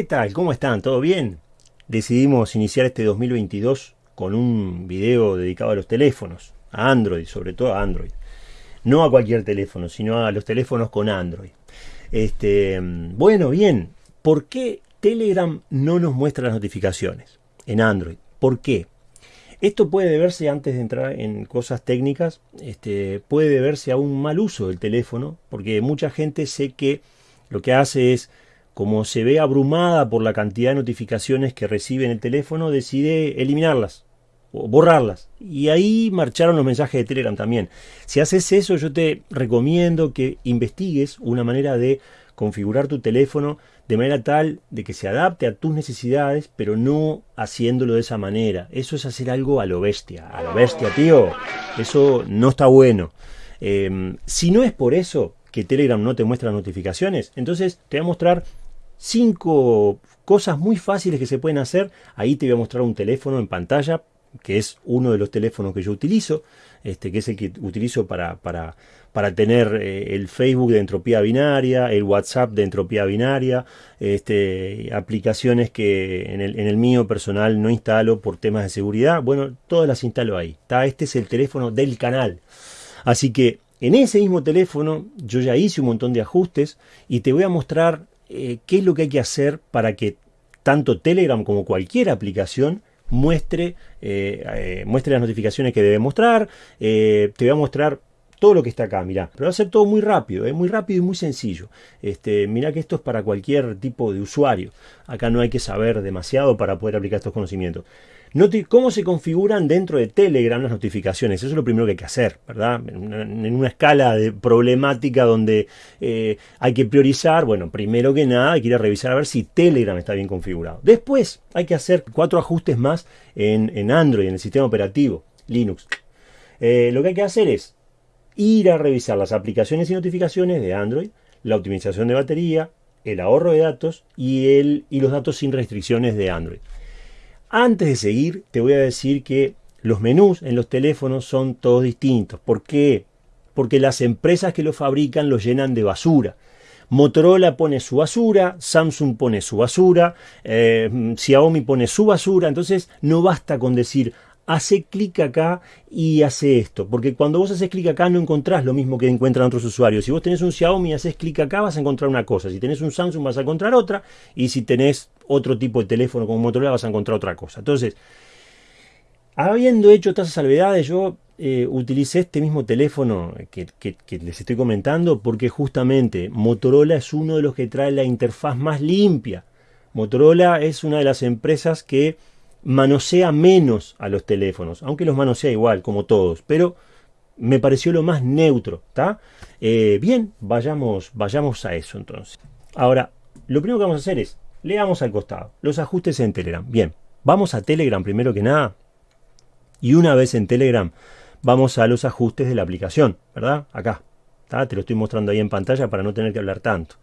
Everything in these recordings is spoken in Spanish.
¿Qué tal? ¿Cómo están? ¿Todo bien? Decidimos iniciar este 2022 con un video dedicado a los teléfonos, a Android, sobre todo a Android. No a cualquier teléfono, sino a los teléfonos con Android. Este, bueno, bien, ¿por qué Telegram no nos muestra las notificaciones en Android? ¿Por qué? Esto puede deberse, antes de entrar en cosas técnicas, este, puede deberse a un mal uso del teléfono, porque mucha gente sé que lo que hace es como se ve abrumada por la cantidad de notificaciones que recibe en el teléfono, decide eliminarlas o borrarlas. Y ahí marcharon los mensajes de Telegram también. Si haces eso, yo te recomiendo que investigues una manera de configurar tu teléfono de manera tal de que se adapte a tus necesidades, pero no haciéndolo de esa manera. Eso es hacer algo a lo bestia. A lo bestia, tío. Eso no está bueno. Em, si no es por eso que Telegram no te muestra notificaciones, entonces te voy a mostrar cinco cosas muy fáciles que se pueden hacer. Ahí te voy a mostrar un teléfono en pantalla, que es uno de los teléfonos que yo utilizo, este, que es el que utilizo para, para, para tener eh, el Facebook de entropía binaria, el WhatsApp de entropía binaria, este, aplicaciones que en el, en el mío personal no instalo por temas de seguridad. Bueno, todas las instalo ahí. Este es el teléfono del canal. Así que en ese mismo teléfono yo ya hice un montón de ajustes y te voy a mostrar eh, qué es lo que hay que hacer para que tanto Telegram como cualquier aplicación muestre, eh, eh, muestre las notificaciones que debe mostrar. te voy a mostrar todo lo que está acá, mirá. Pero va a ser todo muy rápido, es muy rápido y muy sencillo. Este, mirá que esto es para cualquier tipo de usuario. Acá no hay que saber demasiado para poder aplicar estos conocimientos. ¿Cómo se configuran dentro de Telegram las notificaciones? Eso es lo primero que hay que hacer, ¿verdad? En una, escala de problemática donde eh, hay que priorizar, bueno, primero que nada hay que ir a revisar a ver si Telegram está bien configurado. Después hay que hacer cuatro ajustes más en, Android, en el sistema operativo, Linux. Eh, lo que hay que hacer es ir a revisar las aplicaciones y notificaciones de Android, la optimización de batería, el ahorro de datos y, los datos sin restricciones de Android. Antes de seguir, te voy a decir que los menús en los teléfonos son todos distintos. ¿Por qué? Porque las empresas que lo fabrican lo llenan de basura. Motorola pone su basura, Samsung pone su basura, eh, Xiaomi pone su basura, entonces no basta con decir, hace clic acá y hace esto. Porque cuando vos haces clic acá no encontrás lo mismo que encuentran otros usuarios. Si vos tenés un Xiaomi y haces clic acá vas a encontrar una cosa. Si tenés un Samsung vas a encontrar otra. Y si tenés otro tipo de teléfono como Motorola vas a encontrar otra cosa. Entonces, habiendo hecho esas salvedades, yo eh, utilicé este mismo teléfono que, que, les estoy comentando porque justamente Motorola es uno de los que trae la interfaz más limpia. Motorola es una de las empresas que manosea menos a los teléfonos, aunque los manosea igual, como todos, pero me pareció lo más neutro, ¿está? Eh, bien, vayamos, vayamos a eso entonces. Ahora, lo primero que vamos a hacer es, leamos al costado, los ajustes en Telegram. Bien, vamos a Telegram primero que nada, y una vez en Telegram, vamos a los ajustes de la aplicación, ¿verdad? Acá, te lo estoy mostrando ahí en pantalla para no tener que hablar tanto.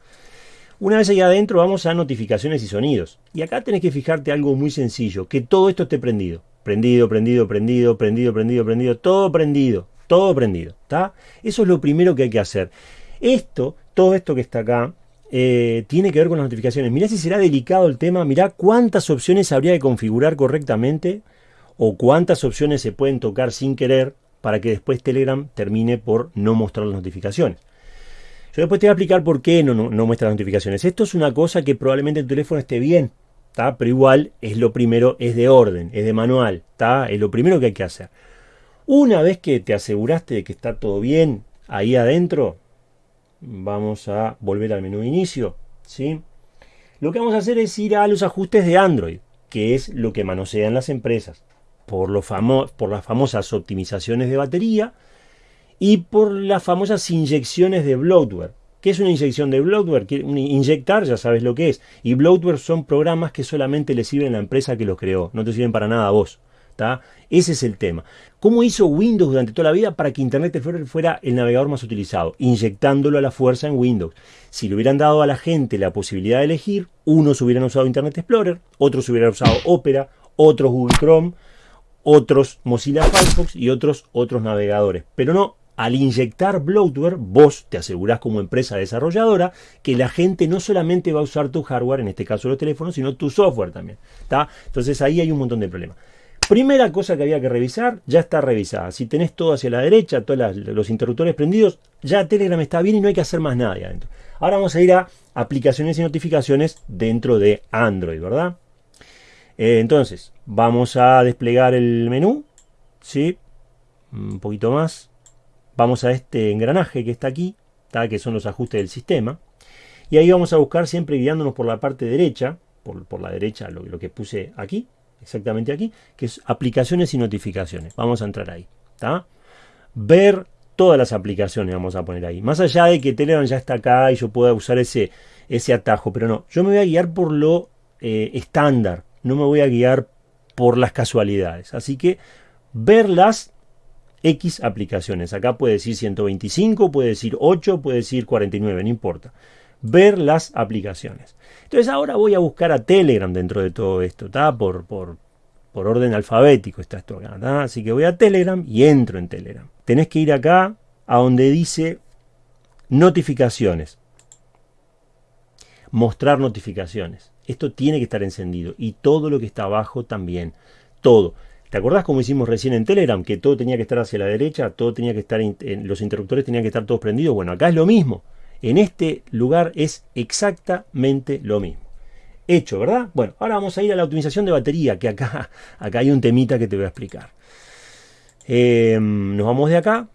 Una vez allá adentro vamos a notificaciones y sonidos. Y acá tenés que fijarte algo muy sencillo, que todo esto esté prendido. Prendido, prendido, prendido, prendido, prendido, prendido, todo prendido, todo prendido. ¿está? Eso es lo primero que hay que hacer. Esto, todo esto que está acá, eh, tiene que ver con las notificaciones. Mirá si será delicado el tema, mirá cuántas opciones habría que configurar correctamente o cuántas opciones se pueden tocar sin querer para que después Telegram termine por no mostrar las notificaciones. Yo después te voy a explicar por qué no, muestra las notificaciones. Esto es una cosa que probablemente el teléfono esté bien, ¿tá? pero igual es lo primero, es de orden, es de manual, ¿tá? es lo primero que hay que hacer. Una vez que te aseguraste de que está todo bien ahí adentro, vamos a volver al menú de inicio. ¿sí? Lo que vamos a hacer es ir a los ajustes de Android, que es lo que manosean las empresas. Por, lo por las famosas optimizaciones de batería, y por las famosas inyecciones de bloatware. ¿Qué es una inyección de bloatware? Inyectar, ya sabes lo que es. Y bloatware son programas que solamente le sirven a la empresa que los creó, no te sirven para nada a vos. Ese es el tema. ¿Cómo hizo Windows durante toda la vida para que Internet Explorer fuera el navegador más utilizado? Inyectándolo a la fuerza en Windows. Si le hubieran dado a la gente la posibilidad de elegir, unos hubieran usado Internet Explorer, otros hubieran usado Opera, otros Google Chrome, otros Mozilla Firefox y otros otros navegadores. Pero no, al inyectar bloatware, vos te asegurás como empresa desarrolladora que la gente no solamente va a usar tu hardware, en este caso los teléfonos, sino tu software también. Entonces ahí hay un montón de problemas. Primera cosa que había que revisar, ya está revisada. Si tenés todo hacia la derecha, todos los interruptores prendidos, ya Telegram está bien y no hay que hacer más nada adentro. Ahora vamos a ir a aplicaciones y notificaciones dentro de Android, ¿verdad? Eh, entonces, vamos a desplegar el menú. ¿sí? Un poquito más. Vamos a este engranaje que está aquí, que son los ajustes del sistema. Y ahí vamos a buscar siempre guiándonos por la parte derecha, por, la derecha lo, que puse aquí, exactamente aquí, que es aplicaciones y notificaciones. Vamos a entrar ahí. Ver todas las aplicaciones vamos a poner ahí. Más allá de que Telegram ya está acá y yo pueda usar ese, ese atajo, pero no, yo me voy a guiar por lo eh, estándar, no me voy a guiar por las casualidades. Así que ver las X aplicaciones. Acá puede decir 125, puede decir 8, puede decir 49, no importa. Ver las aplicaciones. Entonces ahora voy a buscar a Telegram dentro de todo esto, ¿está? Por, por, orden alfabético está esto acá, Así que voy a Telegram y entro en Telegram. Tenés que ir acá a donde dice notificaciones. Mostrar notificaciones. Esto tiene que estar encendido y todo lo que está abajo también. Todo. ¿Te acordás como hicimos recién en Telegram? Que todo tenía que estar hacia la derecha, todo tenía que estar, los interruptores tenían que estar todos prendidos. Bueno, acá es lo mismo. En este lugar es exactamente lo mismo. Hecho, ¿verdad? Bueno, ahora vamos a ir a la optimización de batería, que acá, acá hay un temita que te voy a explicar. Em, nos vamos de acá.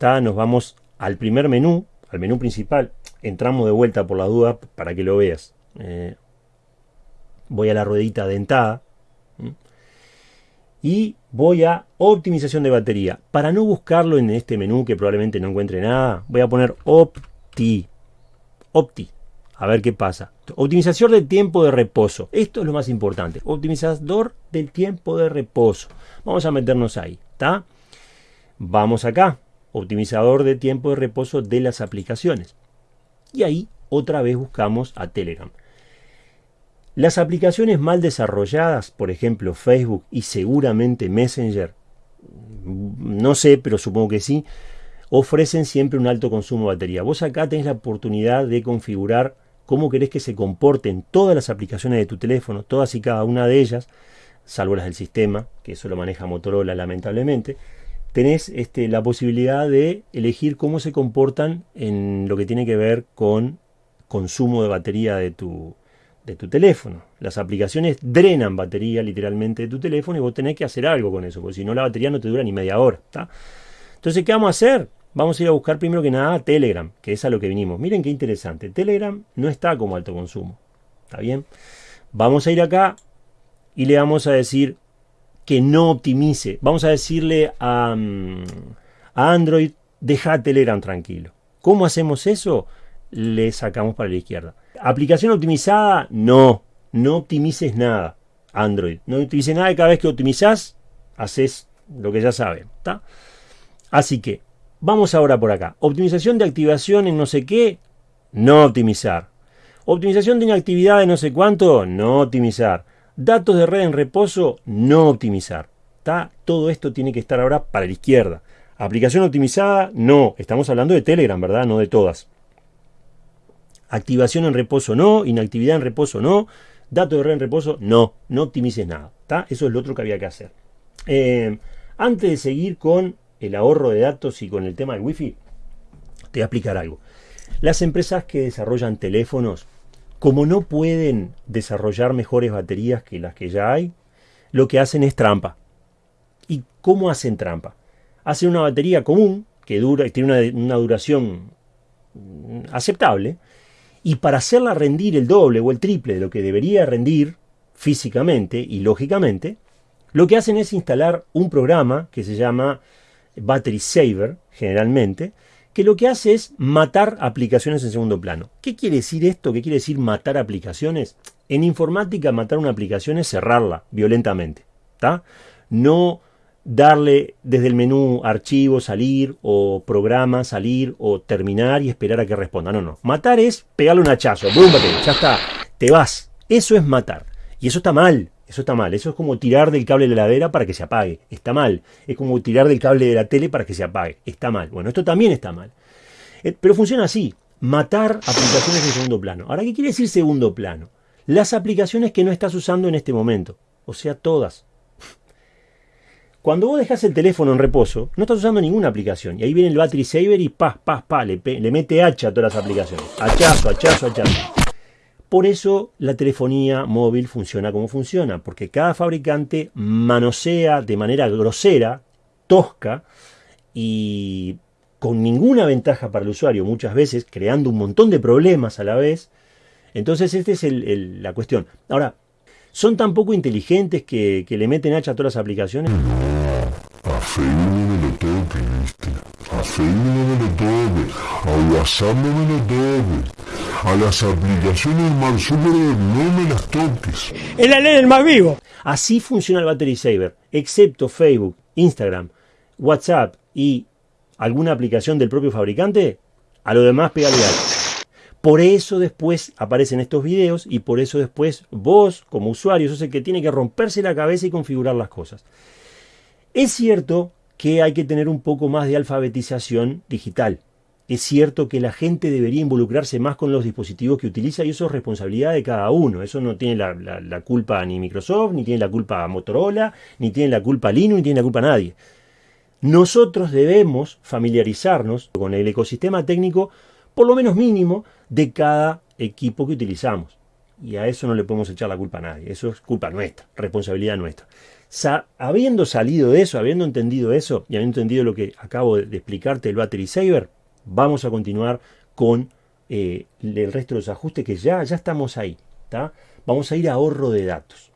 Nos vamos al primer menú, al menú principal. Entramos de vuelta por la duda para que lo veas. Eh, voy a la ruedita dentada. Y voy a optimización de batería. Para no buscarlo en este menú que probablemente no encuentre nada, voy a poner Opti. Opti. A ver qué pasa. Optimización del tiempo de reposo. Esto es lo más importante. Optimizador del tiempo de reposo. Vamos a meternos ahí. ¿Está? Vamos acá. Optimizador de tiempo de reposo de las aplicaciones. Y ahí otra vez buscamos a Telegram. Las aplicaciones mal desarrolladas, por ejemplo Facebook y seguramente Messenger, no sé, pero supongo que sí, ofrecen siempre un alto consumo de batería. Vos acá tenés la oportunidad de configurar cómo querés que se comporten todas las aplicaciones de tu teléfono, todas y cada una de ellas, salvo las del sistema, que eso lo maneja Motorola lamentablemente. Tenés este, la posibilidad de elegir cómo se comportan en lo que tiene que ver con consumo de batería de tu, de tu teléfono. Las aplicaciones drenan batería literalmente de tu teléfono y vos tenés que hacer algo con eso, porque si no la batería no te dura ni media hora. Entonces, ¿qué vamos a hacer? Vamos a ir a buscar primero que nada Telegram, que es a lo que vinimos. Miren qué interesante. Telegram no está como alto consumo. ¿Está bien? Vamos a ir acá y le vamos a decir que no optimice. Vamos a decirle a, mm, a Android, deja Telegram tranquilo. ¿Cómo hacemos eso? Le sacamos para la izquierda. Aplicación optimizada, no. No optimices nada. Android. No optimices nada y cada vez que optimizás, haces lo que ya saben. Así que, vamos ahora por acá. Optimización de activación en no sé qué, no optimizar. Optimización de inactividad de no sé cuánto, no optimizar. Datos de red en reposo, no optimizar. Todo esto tiene que estar ahora para la izquierda. Aplicación optimizada, no. Estamos hablando de Telegram, ¿verdad? No de todas. Activación en reposo no, inactividad en reposo no, dato de red en reposo no, no optimices nada. Eso es lo otro que había que hacer. Eh, antes de seguir con el ahorro de datos y con el tema del wifi, te voy a explicar algo. Las empresas que desarrollan teléfonos, como no pueden desarrollar mejores baterías que las que ya hay, lo que hacen es trampa. ¿Y cómo hacen trampa? Hacen una batería común que dura, tiene una duración aceptable, y para hacerla rendir el doble o el triple de lo que debería rendir físicamente y lógicamente, lo que hacen es instalar un programa que se llama Battery Saver, generalmente, que lo que hace es matar aplicaciones en segundo plano. ¿Qué quiere decir esto? ¿Qué quiere decir matar aplicaciones? En informática, matar una aplicación es cerrarla violentamente. ¿está? No darle desde el menú archivo, salir, o programa, salir, o terminar y esperar a que responda. No, no. Matar es pegarle un hachazo. Búmbate, ya está. Te vas. Eso es matar. Y eso está mal. Eso está mal. Eso es como tirar del cable de la heladera para que se apague. Está mal. Es como tirar del cable de la tele para que se apague. Está mal. Bueno, esto también está mal. Eh, pero funciona así. Matar aplicaciones de segundo plano. Ahora, ¿qué quiere decir segundo plano? Las aplicaciones que no estás usando en este momento. O sea, todas. Cuando vos dejas el teléfono en reposo, no estás usando ninguna aplicación. Y ahí viene el battery saver y pa, pa, pa, le, le mete hacha a todas las aplicaciones. Hachazo, hachazo, hachazo. Por eso la telefonía móvil funciona como funciona, porque cada fabricante manosea de manera grosera, tosca y con ninguna ventaja para el usuario, muchas veces creando un montón de problemas a la vez. Entonces, esta es la cuestión. Ahora, ¿son tan poco inteligentes que, que le meten hacha a todas las aplicaciones? Facebook me lo toques, ¿viste? A Facebook me lo toques. A WhatsApp no me lo toques. A las aplicaciones Mark no me las toques. Es la ley del más vivo. Así funciona el Battery Saver, excepto Facebook, Instagram, WhatsApp y alguna aplicación del propio fabricante, a lo demás pégale. Por eso después aparecen estos videos y por eso después vos, como usuario, sos el que tiene que romperse la cabeza y configurar las cosas. Es cierto que hay que tener un poco más de alfabetización digital. Es cierto que la gente debería involucrarse más con los dispositivos que utiliza y eso es responsabilidad de cada uno. Eso no tiene la, culpa ni Microsoft, ni tiene la culpa Motorola, ni tiene la culpa Linux, ni tiene la culpa nadie. Nosotros debemos familiarizarnos con el ecosistema técnico, por lo menos mínimo, de cada equipo que utilizamos. Y a eso no le podemos echar la culpa a nadie. Eso es culpa nuestra, responsabilidad nuestra habiendo salido de eso, habiendo entendido eso y habiendo entendido lo que acabo de, explicarte el Battery Saver, vamos a continuar con eh, el resto de los ajustes que ya, ya estamos ahí. Vamos a ir a ahorro de datos.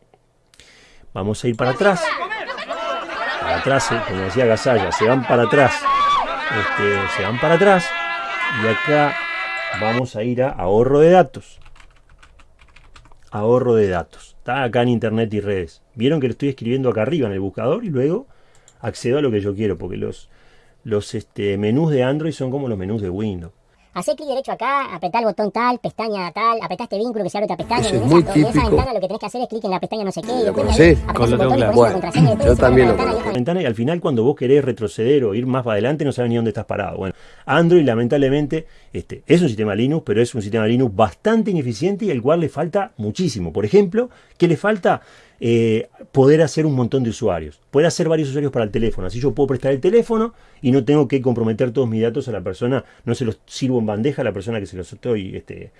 Vamos a ir para atrás. Para atrás, eh, como decía Gasalla, se van para atrás. Este, se van para atrás. Y acá vamos a ir a ahorro de datos. Ahorro de datos. Está acá en internet y redes. Vieron que lo estoy escribiendo acá arriba en el buscador y luego accedo a lo que yo quiero, porque los, los este, menús de Android son como los menús de Windows. Hacé clic derecho acá, apretá el botón tal, pestaña tal, apretá este vínculo que se abre otra pestaña. Eso es muy esa, típico. En esa ventana lo que tenés que hacer es clic en la pestaña no sé qué. Con lo claro. pones la Bueno, contraseña, después yo también lo ventana y conozco. es ventana y al final cuando vos querés retroceder o ir más para adelante no sabes ni dónde estás parado. Bueno, Android lamentablemente este, es un sistema Linux, pero es un sistema Linux bastante ineficiente y al cual le falta muchísimo. Por ejemplo, que le falta eh, poder hacer un montón de usuarios, poder hacer varios usuarios para el teléfono. Así yo puedo prestar el teléfono y no tengo que comprometer todos mis datos a la persona, no se los sirvo en bandeja a la persona que se los estoy este,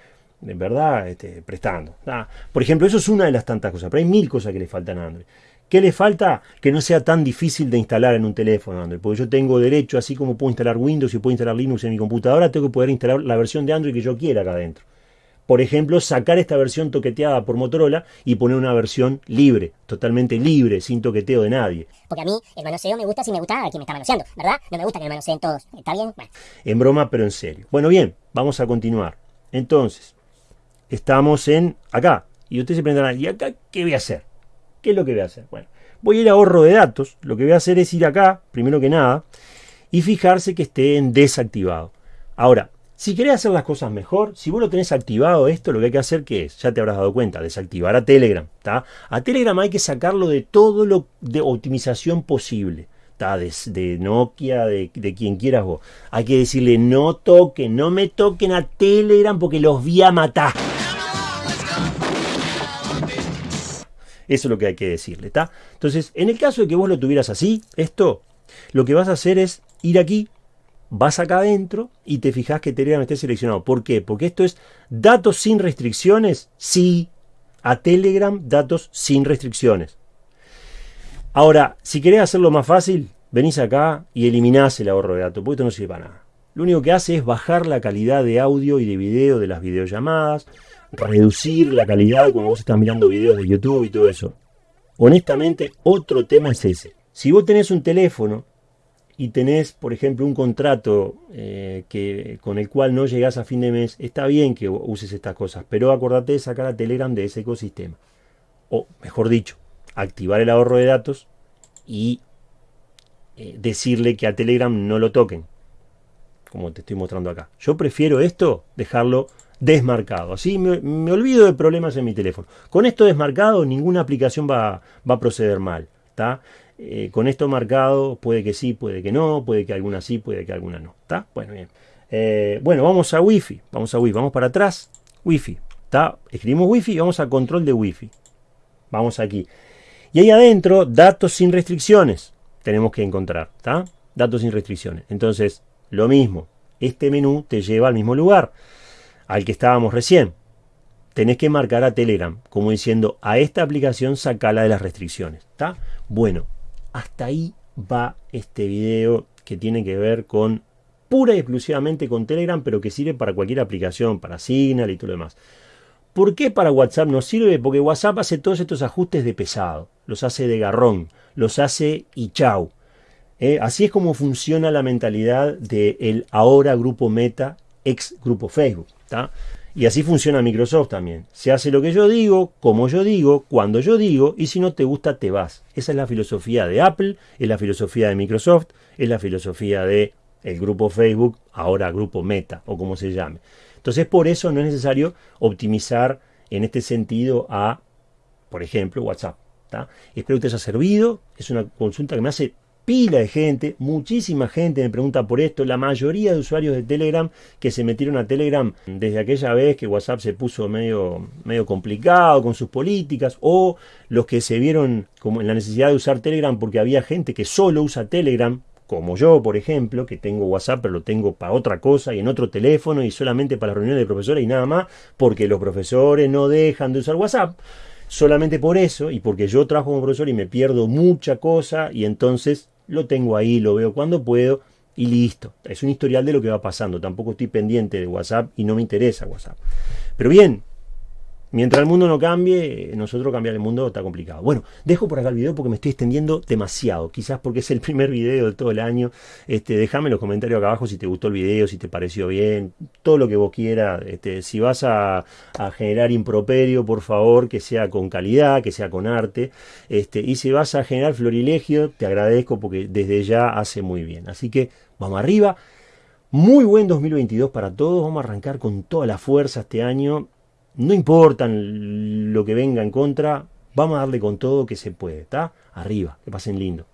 en verdad este, prestando. Ah, por ejemplo, eso es una de las tantas cosas, pero hay mil cosas que le faltan a Android. ¿Qué le falta? Que no sea tan difícil de instalar en un teléfono Android. Porque yo tengo derecho, así como puedo instalar Windows y puedo instalar Linux en mi computadora, tengo que poder instalar la versión de Android que yo quiera acá adentro. Por ejemplo, sacar esta versión toqueteada por Motorola y poner una versión libre, totalmente libre, sin toqueteo de nadie. Porque a mí el manoseo me gusta si me gusta a quien me está manoseando, ¿verdad? No me gusta que me manoseen todos. ¿Está bien? Bueno. En broma, pero en serio. Bueno, bien, vamos a continuar. Entonces, estamos en acá. Y ustedes se preguntarán, ¿y acá qué voy a hacer? ¿Qué es lo que voy a hacer? Bueno, voy a ir a ahorro de datos. Lo que voy a hacer es ir acá, primero que nada, y fijarse que esté en desactivado. Ahora, si querés hacer las cosas mejor, si vos lo tenés activado esto, lo que hay que hacer que es, ya te habrás dado cuenta, desactivar a Telegram. A Telegram hay que sacarlo de todo lo de optimización posible. De, Nokia, de, de quien quieras vos. Hay que decirle no toquen, no me toquen a Telegram porque los voy a matar. Eso es lo que hay que decirle, ¿está? Entonces, en el caso de que vos lo tuvieras así, esto, lo que vas a hacer es ir aquí, vas acá adentro y te fijas que Telegram esté seleccionado. ¿Por qué? Porque esto es datos sin restricciones, sí. A Telegram, datos sin restricciones. Ahora, si querés hacerlo más fácil, venís acá y eliminás el ahorro de datos, porque esto no sirve para nada. Lo único que hace es bajar la calidad de audio y de video de las videollamadas, reducir la calidad cuando vos estás mirando videos de YouTube y todo eso. Honestamente, otro tema es ese. Si vos tenés un teléfono y tenés, por ejemplo, un contrato eh, que, con el cual no llegás a fin de mes, está bien que uses estas cosas, pero acordate de sacar a Telegram de ese ecosistema. O, mejor dicho, activar el ahorro de datos y eh, decirle que a Telegram no lo toquen, como te estoy mostrando acá. Yo prefiero esto dejarlo desmarcado. Así me, olvido de problemas en mi teléfono. Con esto desmarcado, ninguna aplicación va, va a proceder mal. Eh, con esto marcado, puede que sí, puede que no, puede que alguna sí, puede que alguna no. ¿está? Bueno, bien. Eh, bueno, vamos a Wi-Fi. Vamos a Wi-Fi. Vamos para atrás. Wi-Fi. Escribimos Wi-Fi y vamos a control de Wi-Fi. Vamos aquí. Y ahí adentro, datos sin restricciones. Tenemos que encontrar. ¿está? Datos sin restricciones. Entonces, lo mismo. Este menú te lleva al mismo lugar al que estábamos recién. Tenés que marcar a Telegram, como diciendo, a esta aplicación sacala de las restricciones. ¿Está? Bueno, hasta ahí va este video que tiene que ver con pura y exclusivamente con Telegram, pero que sirve para cualquier aplicación, para Signal y todo lo demás. ¿Por qué para WhatsApp no sirve? Porque WhatsApp hace todos estos ajustes de pesado, los hace de garrón, los hace y chau. ¿Eh? Así es como funciona la mentalidad del ahora grupo Meta, ex grupo Facebook. Y así funciona Microsoft también. Se hace lo que yo digo, como yo digo, cuando yo digo, y si no te gusta, te vas. Esa es la filosofía de Apple, es la filosofía de Microsoft, es la filosofía de el grupo Facebook, ahora grupo Meta, o como se llame. Entonces, por eso no es necesario optimizar en este sentido a, por ejemplo, WhatsApp. Espero que te haya servido. Es una consulta que me hace pila de gente, muchísima gente me pregunta por esto, la mayoría de usuarios de Telegram que se metieron a Telegram desde aquella vez que WhatsApp se puso medio, medio complicado con sus políticas, o los que se vieron como en la necesidad de usar Telegram porque había gente que solo usa Telegram, como yo, por ejemplo, que tengo WhatsApp, pero lo tengo para otra cosa y en otro teléfono y solamente para reuniones de profesores y nada más, porque los profesores no dejan de usar WhatsApp. Solamente por eso y porque yo trabajo como profesor y me pierdo mucha cosa y entonces lo tengo ahí, lo veo cuando puedo y listo. Es un historial de lo que va pasando. Tampoco estoy pendiente de WhatsApp y no me interesa WhatsApp. Pero bien, Mientras el mundo no cambie, nosotros cambiar el mundo está complicado. Bueno, dejo por acá el video porque me estoy extendiendo demasiado. Quizás porque es el primer video de todo el año. Este, déjame en los comentarios acá abajo si te gustó el video, si te pareció bien, todo lo que vos quieras. Este, si vas a, generar improperio, por favor, que sea con calidad, que sea con arte. Este, y si vas a generar florilegio, te agradezco porque desde ya hace muy bien. Así que vamos arriba. Muy buen 2022 para todos. Vamos a arrancar con toda la fuerza este año no importa lo que venga en contra, vamos a darle con todo que se puede, ¿está? Arriba, que pasen lindo.